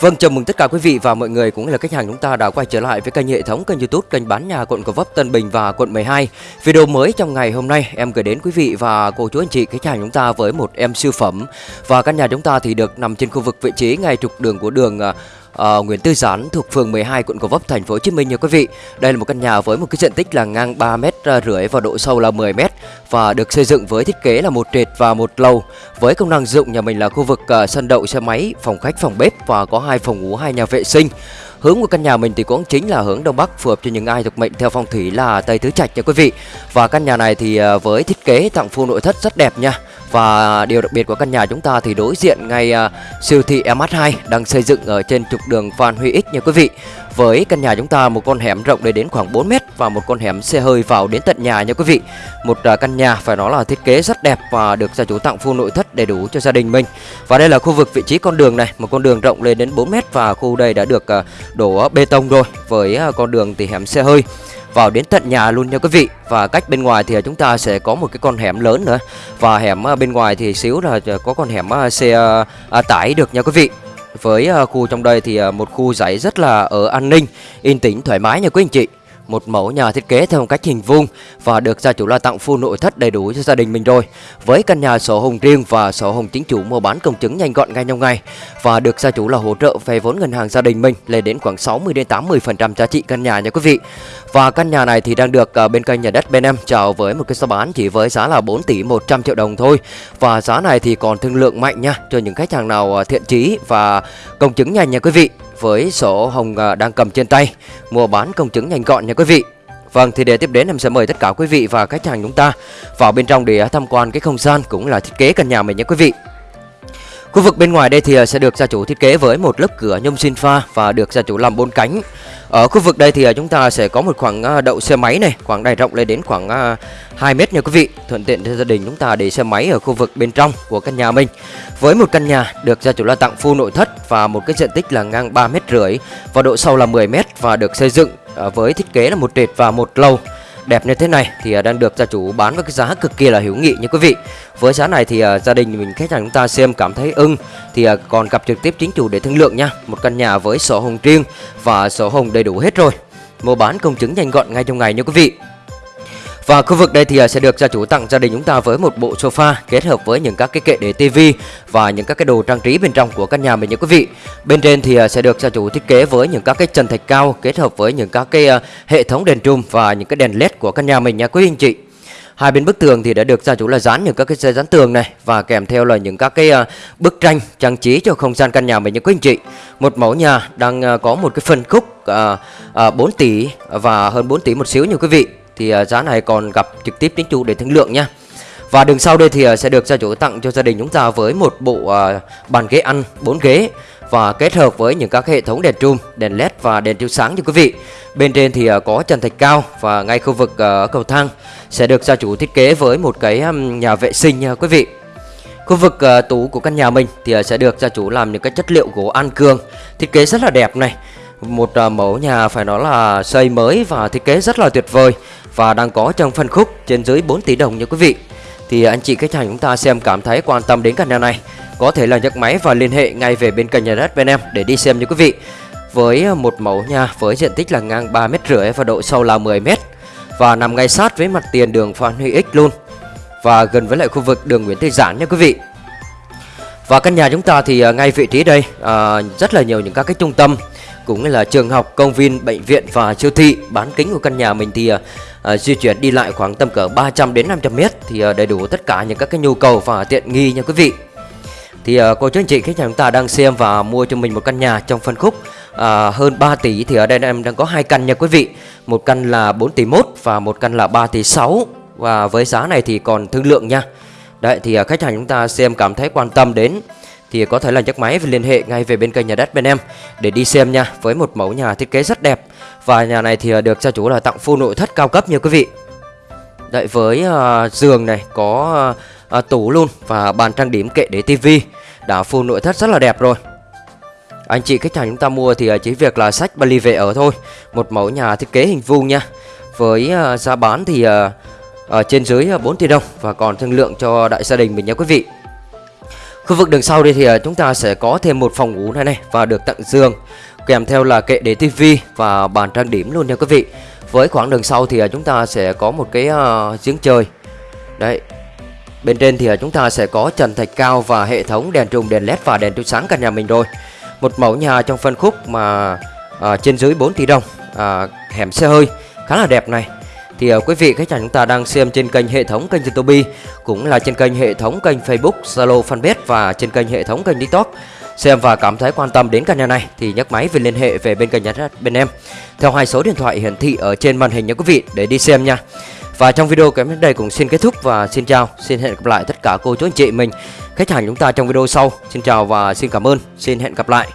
Vâng, chào mừng tất cả quý vị và mọi người cũng là khách hàng chúng ta đã quay trở lại với kênh hệ thống kênh YouTube kênh bán nhà quận Gò Vấp, Tân Bình và quận 12. Video mới trong ngày hôm nay em gửi đến quý vị và cô chú anh chị khách hàng chúng ta với một em siêu phẩm và căn nhà chúng ta thì được nằm trên khu vực vị trí ngay trục đường của đường uh, Nguyễn Tư Giản thuộc phường 12 quận Gò Vấp thành phố Hồ Chí Minh nha quý vị. Đây là một căn nhà với một cái diện tích là ngang 3 mét à, rưỡi và độ sâu là 10 mét và được xây dựng với thiết kế là một trệt và một lầu. Với công năng dụng nhà mình là khu vực uh, sân đậu xe máy, phòng khách, phòng bếp và có hai phòng ngủ, hai nhà vệ sinh. Hướng của căn nhà mình thì cũng chính là hướng đông bắc phù hợp cho những ai thuộc mệnh theo phong thủy là tây tứ trạch nha quý vị. Và căn nhà này thì à, với thiết kế tặng full nội thất rất đẹp nha. Và điều đặc biệt của căn nhà chúng ta thì đối diện ngay uh, siêu thị MH2 đang xây dựng ở trên trục đường Phan Huy X nha quý vị. Với căn nhà chúng ta một con hẻm rộng đến khoảng 4 mét và một con hẻm xe hơi vào đến tận nhà nha quý vị. Một uh, căn nhà phải nói là thiết kế rất đẹp và được gia chủ tặng full nội thất đầy đủ cho gia đình mình. Và đây là khu vực vị trí con đường này, một con đường rộng lên đến 4 mét và khu đây đã được uh, đổ bê tông rồi với con đường thì hẻm xe hơi vào đến tận nhà luôn nha quý vị. Và cách bên ngoài thì chúng ta sẽ có một cái con hẻm lớn nữa. Và hẻm à, bên ngoài thì xíu là có con hẻm à, xe à, tải được nha quý vị. Với khu trong đây thì một khu giải rất là ở an ninh, yên tĩnh, thoải mái nha quý anh chị một mẫu nhà thiết kế theo một cách hình vuông và được gia chủ là tặng full nội thất đầy đủ cho gia đình mình rồi. Với căn nhà sổ hồng riêng và sổ hồng chính chủ mua bán công chứng nhanh gọn ngay trong ngày và được gia chủ là hỗ trợ vay vốn ngân hàng gia đình mình lên đến khoảng 60 đến 80% giá trị căn nhà nha quý vị. Và căn nhà này thì đang được à, bên kênh nhà đất bên em chào với một cái giá bán chỉ với giá là 4 tỷ 100 triệu đồng thôi. Và giá này thì còn thương lượng mạnh nha, cho những khách hàng nào à, thiện chí và công chứng nhanh nha quý vị với sổ hồng à, đang cầm trên tay. Mua bán công chứng nhanh gọn nha quý vị. Vâng thì để tiếp đến, em sẽ mời tất cả quý vị và khách hàng chúng ta vào bên trong để tham quan cái không gian cũng là thiết kế căn nhà mình nha quý vị. Khu vực bên ngoài đây thì ờ, sẽ được gia chủ thiết kế với một lớp cửa nhôm xin pha và được gia chủ làm bốn cánh. Ở khu vực đây thì ờ, chúng ta sẽ có một khoảng ờ, đậu xe máy này, khoảng đài rộng lên đến khoảng 2 mét nha quý vị. Thuận tiện cho gia đình chúng ta để xe máy ở khu vực bên trong của căn nhà mình. Với một căn nhà được gia chủ là tặng full nội thất và một cái diện tích là ngang 3 mét rưỡi và độ sâu là 10 mét và được xây dựng với thiết kế là một trệt và một lầu đẹp như thế này thì à, đang được gia chủ bán với cái giá cực kỳ là hữu nghị nha quý vị. Với giá này thì à, gia đình mình khách hàng chúng ta xem cảm thấy ưng thì à, còn gặp trực tiếp chính chủ để thương lượng nha. Một căn nhà với sổ hồng riêng và sổ hồng đầy đủ hết rồi. Mua bán công chứng nhanh gọn ngay trong ngày nha quý vị. Và khu vực đây thì à, sẽ được gia chủ tặng gia đình chúng ta với một bộ sofa kết hợp với những các cái kệ để tivi và những các cái đồ trang trí bên trong của căn nhà mình nha quý vị. Bên trên thì à, sẽ được gia chủ thiết kế với những các cái trần thạch cao kết hợp với những các cái à, hệ thống đèn trùm và những cái đèn led của căn nhà mình nha quý anh chị. Hai bên bức tường thì đã được gia chủ là dán những các cái dây dán tường này và kèm theo là những các cái bức tranh trang trí cho không gian căn nhà mình nha quý anh chị. Một mẫu nhà đang có một cái phân khúc uh, 4 tỷ và hơn 4 tỷ một xíu nha quý vị thì à, giá này còn gặp trực tiếp đến chủ để thương lượng nha và đường sau đây thì à, sẽ được gia chủ tặng cho gia đình chúng ta với một bộ à, bàn ghế ăn 4 ghế và kết hợp với những các hệ thống đèn trùm, đèn led và đèn chiếu sáng cho quý vị. Bên trên thì có trần thạch cao và ngay khu vực cầu thang sẽ được gia chủ thiết kế với một cái nhà vệ sinh nha quý vị. Khu vực tủ của căn nhà mình thì sẽ được gia chủ làm những cái chất liệu gỗ an cương, thiết kế rất là đẹp này. Một à, mẫu nhà phải nói là xây mới và thiết kế rất là tuyệt vời và đang có trong phân khúc trên dưới 4 tỷ đồng nha quý vị. Thì anh chị khách hàng chúng ta xem cảm thấy quan tâm đến căn nhà này, có thể là nhấc máy và liên hệ ngay về bên kênh nhà đất bên em để đi xem nha quý vị. Với à, một mẫu nhà với diện tích là ngang 3 mét rưỡi và độ sâu là 10 mét và nằm ngay sát với mặt tiền đường Phan Huy X luôn và gần với lại khu vực đường Nguyễn Tư Giản nha quý vị. Và căn nhà chúng ta thì à, ngay vị trí đây à, rất là nhiều những các cái trung tâm cũng như là trường học, công viên, bệnh viện và siêu thị. Bán kính của căn nhà mình thì uh, di chuyển đi lại khoảng tầm cỡ 300 đến 500 mét thì uh, đầy đủ tất cả những các cái nhu cầu và tiện nghi nha quý vị. Thì uh, cô chú anh chị khách hàng chúng ta đang xem và mua cho mình một căn nhà trong phân khúc uh, hơn 3 tỷ thì ở đây em đang có hai căn nha quý vị. Một căn là 4 tỷ 1 và một căn là 3 tỷ 6 và với giá này thì còn thương lượng nha. Đấy thì uh, khách hàng chúng ta xem cảm thấy quan tâm đến thì có thể là nhấc máy và liên hệ ngay về bên kênh nhà đất bên em để đi xem nha với một mẫu nhà thiết kế rất đẹp. Và nhà này thì à, được gia chủ là tặng full nội thất cao cấp nha quý vị. Đợi với uh, giường này có uh, uh, tủ luôn và bàn trang điểm kệ để tivi. Đã full nội thất rất là đẹp rồi. Anh chị khách hàng chúng ta mua thì chỉ việc là sách vali về ở thôi. Một mẫu nhà thiết kế hình vuông nha. Với uh, giá bán thì uh, ở trên dưới 4 tỷ đồng và còn thương lượng cho đại gia đình mình nha quý vị. Khu vực đường sau đây thì à, chúng ta sẽ có thêm một phòng ngủ này này và được tặng giường kèm theo là kệ để tivi và bàn trang điểm luôn nha quý vị. Với khoảng đường sau thì à, chúng ta sẽ có một cái à, giếng chơi. Đấy. Bên trên thì chúng ta sẽ có trần thạch cao và hệ thống đèn trùng đèn led và đèn chiếu sáng căn nhà mình rồi. Một mẫu nhà trong phân khúc mà à, trên dưới 4 tỷ đồng, à, hẻm xe hơi khá là đẹp này thì uh, quý vị khách hàng chúng ta đang xem trên kênh hệ thống kênh YouTube cũng là trên kênh hệ thống kênh Facebook, Zalo, Fanpage và trên kênh hệ thống kênh TikTok xem và cảm thấy quan tâm đến căn nhà này thì nhấc máy về liên hệ về bên kênh nhà đất bên em theo hai số điện thoại hiển thị ở trên màn hình nha quý vị để đi xem nha. Và trong video kém đến đây cũng xin kết thúc và xin chào, xin hẹn gặp lại tất cả cô chú anh chị mình khách hàng chúng ta trong video sau. Xin chào và xin cảm ơn, xin hẹn gặp lại.